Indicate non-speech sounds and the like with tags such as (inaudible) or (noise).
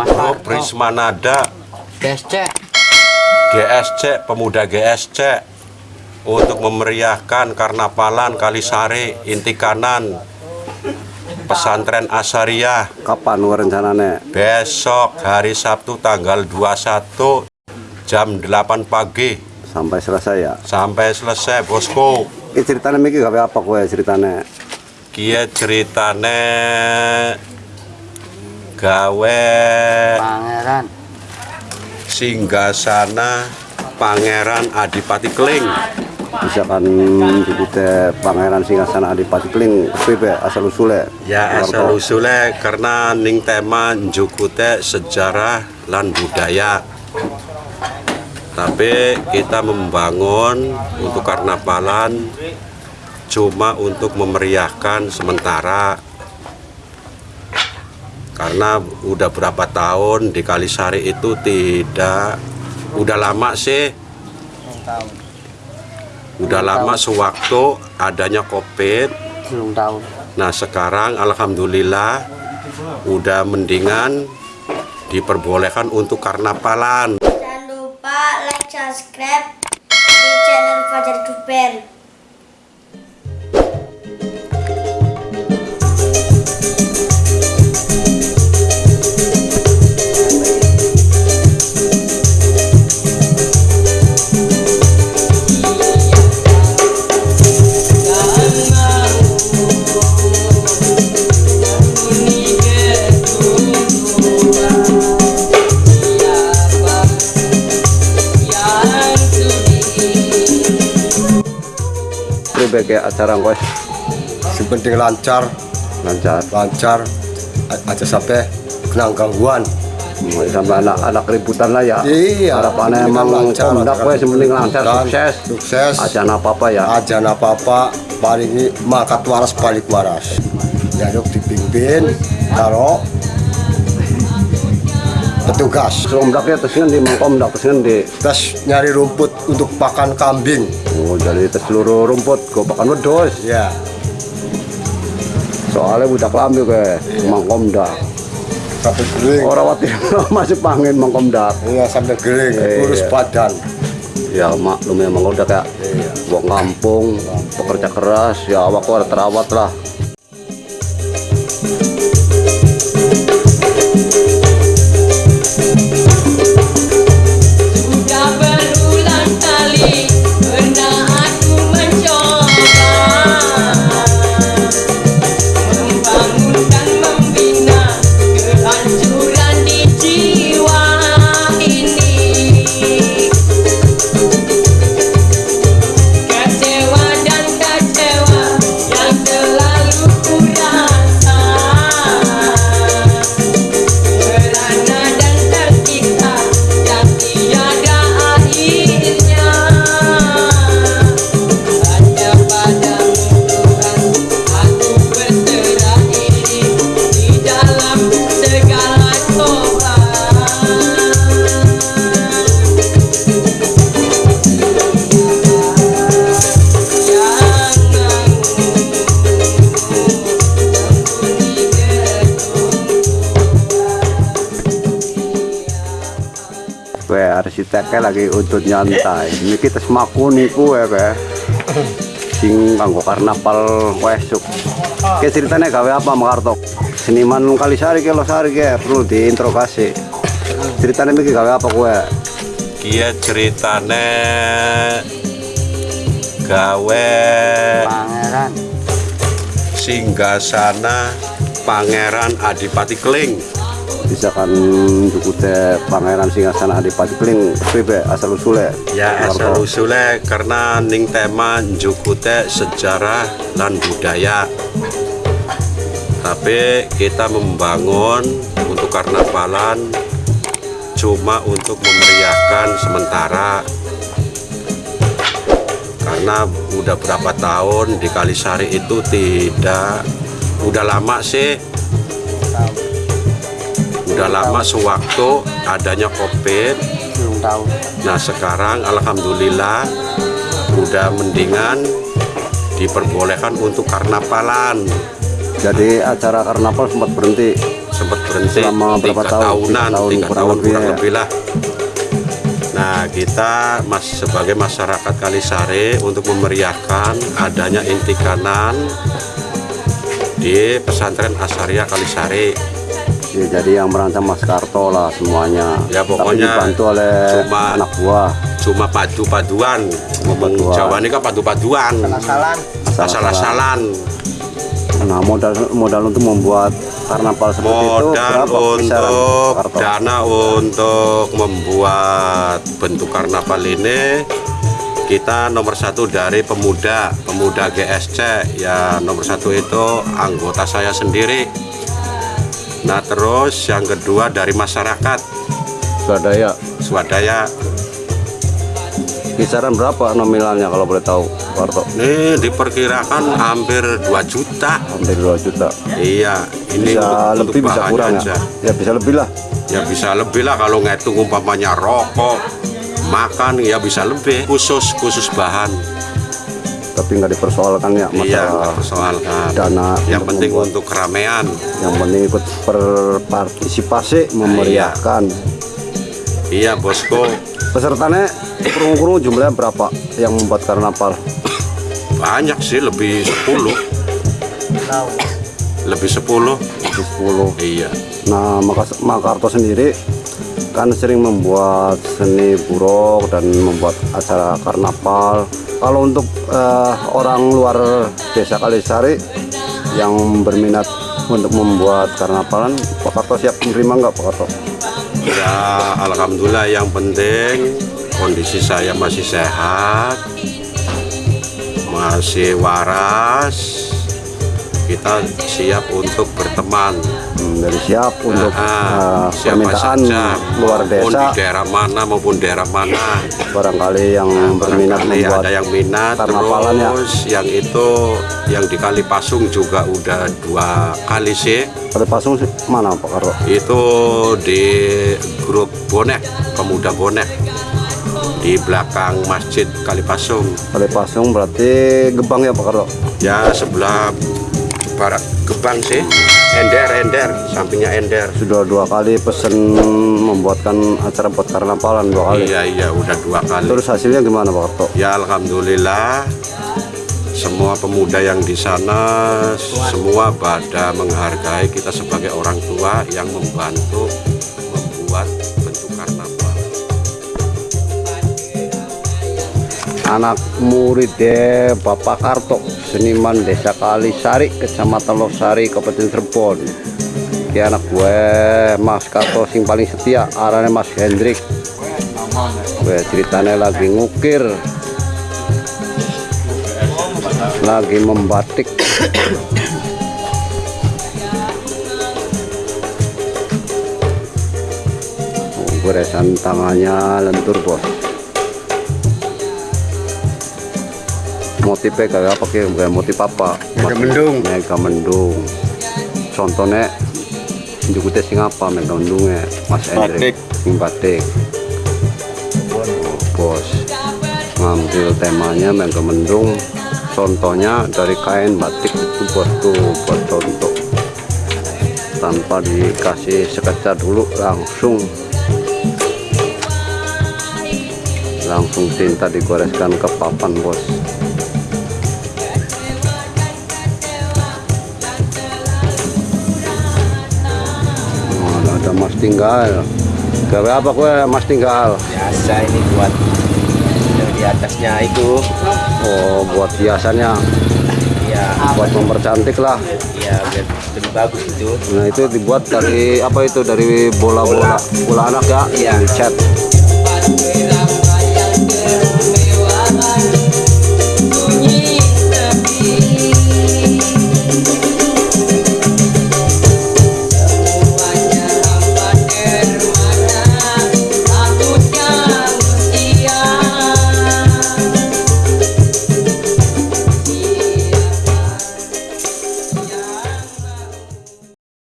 Grup Prismanada GSC GSC Pemuda GSC untuk memeriahkan Karnapalan Kalisari Inti Kanan. Pesantren Asariah Kapan rencananya? besok hari Sabtu tanggal 21 jam 8 pagi. Sampai selesai ya. sampai selesai bosku. Ini ceritanya Miki gawe apa kowe ceritanya? kia ceritane gawe. Pangeran. Singgasana Pangeran Adipati Kling. Misalkan dikute Pangeran Singasana Adipati Kling. PB asal usule. ya asal usule karena ning tema njukute sejarah lan budaya. Tapi kita membangun untuk karnapalan cuma untuk memeriahkan sementara karena udah berapa tahun di Kalisari itu tidak udah lama sih. Udah lama sewaktu adanya covid. Nah sekarang Alhamdulillah udah mendingan diperbolehkan untuk karnapalan. Jangan lupa like, subscribe di channel Fajar Duper. Kayak acara kowe yang penting lancar. Lancar. lancar aja sampai kena gangguan. Sampai anak-anak ributan lah ya. Iya, Harapannya emang lancar, kondak kowe acara sementing lancar sukses. sukses. Aja apa-apa ya. aja apa-apa. Paling makat waras balik waras. Ya yuk dipimpin taruh petugas Sombraknya terus ngendi mangkom ndak terus ngendi. terus nyari rumput untuk pakan kambing Oh, jadi tes seluruh rumput go pakan wedhus. ya Soalnya budak lambe kowe mangkom ndak. sampai kering Orang wati (laughs) masih pangin mangkom ndak. iya sampai kering Iya. kurus badan Ya maklum ya mangkom ndak kayak iya wong kampung, pekerja keras, ya awak kok terawat lah. Arsiteknya lagi untuk nyantai. Ini kita semaku niku ya kowe. Sing kanggo karnaval kowe esuk. Ke ceritanya gawe apa Makarto? Seniman Kalisari ke Losari ke perlu diinterogasi. Ceritanya iki gawe apa kowe? Kia ceritane gawe Pangeran singgasana Pangeran Adipati Kling Misalkan dukute Pangeran Singasana Adipati Kling PB asal usule. ya asal usule karena ning tema njukute sejarah lan budaya. Tapi kita membangun untuk karnapalan cuma untuk memeriahkan sementara. Karena udah berapa tahun di Kalisari itu tidak udah lama sih udah lama sewaktu adanya covid belum tahu Nah sekarang Alhamdulillah udah mendingan diperbolehkan untuk karnapalan. Jadi acara karnaval sempat berhenti. sempat berhenti Selama berapa tiga tahun? tahunan tahun tiga kurang tahun lebih kurang lebih lah nah kita mas sebagai masyarakat Kalisari untuk memeriahkan adanya inti kanan di pesantren Asaria Kalisari Ya, jadi yang merancang Mas Karto lah semuanya. Ya, pokoknya Tapi dibantu oleh cuma- anak buah. cuma padu-paduan. Ngomong Paduan. Jawa ini kan padu-paduan. Asal-asalan. Nah modal modal untuk membuat karnaval seperti itu modal berapa kisaran untuk dana untuk membuat bentuk karnaval ini kita nomor satu dari pemuda pemuda GSC ya nomor satu itu anggota saya sendiri nah terus yang kedua dari masyarakat Swadaya. swadaya Kisaran berapa nominalnya kalau boleh tahu Karto? ini diperkirakan hampir 2 juta Hampir 2 juta. iya ini Bisa untuk- untuk lebih bisa bahannya kurang aja. ya? Ya bisa lebih lah. ya bisa lebih lah kalau ngitung umpamanya rokok makan ya bisa lebih khusus khusus bahan Tapi nggak dipersoalkan ya iya masalah persoalkan dana yang untuk penting membuat. untuk keramaian yang penting ikut berpartisipasi memeriahkan. iya bosku Pesertanya kurung-kurung jumlahnya berapa yang membuat karnaval? banyak sih lebih 10 lebih 10 Di 10. iya Nah, Makas- Makarto sendiri kan sering membuat seni buruk dan membuat acara karnaval. Kalau untuk eh, orang luar desa Kalisari yang berminat untuk membuat karnavalan, Pak Karto siap menerima nggak Pak Karto? ya alhamdulillah yang penting kondisi saya masih sehat masih waras kita siap untuk berteman dari siap untuk Ah, eh, siapa permintaan saja luar desa di daerah mana maupun daerah mana barangkali yang berminat Barangkali membuat ada yang minat karnavalan ya. terus yang itu yang di Kali Pasung juga udah dua kali sih Pada pasung sih, mana Pak Karto? itu di grup bonek pemuda bonek di belakang masjid Kali Pasung Pada pasung berarti gebang ya Pak Karto? ya sebelah barat. Gebang sih. Ender Ender. Sampingnya Ender. Sudah dua kali pesen membuatkan acara buat karnavalan dua kali. iya iya. Udah dua kali. Terus hasilnya gimana Pak Karto? Ya alhamdulillah. Semua pemuda yang di sana semua pada menghargai kita sebagai orang tua yang membantu Anak murid deh Bapak Karto, seniman Desa Kalisari, Kecamatan Losari, Kabupaten Cirebon. Ki anak gue Mas Karto sing paling setia, arane Mas Hendrik. Gue ceritanya lagi ngukir, lagi membatik. Goresan tangannya lentur bos. Motifnya kayak apa kayak kayak motif apa? Mega mendung. mega mendung. Contohnya jukutnya sing apa? Mega mendungnya mas Hendrik. Sing batik. Bos ngambil temanya mega mendung. Contohnya dari kain batik itu buat tuh buat contoh. Tanpa dikasih sekeca dulu langsung. Langsung tinta digoreskan ke papan bos tinggal. Gawe apa kue mas tinggal? Biasa ini buat yang di atasnya itu. Oh buat hiasannya. Ya buat mempercantik lah. Ya biar lebih bagus itu. Nah itu dibuat dari apa itu dari bola-bola bola anak ya Iya. dicat